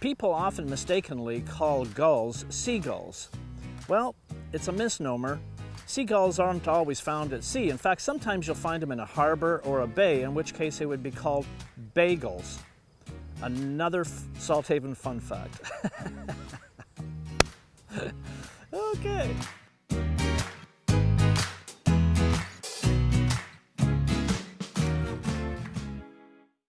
People often mistakenly call gulls seagulls. Well, it's a misnomer. Seagulls aren't always found at sea. In fact, sometimes you'll find them in a harbor or a bay, in which case they would be called bagels. Another Salthaven fun fact. okay.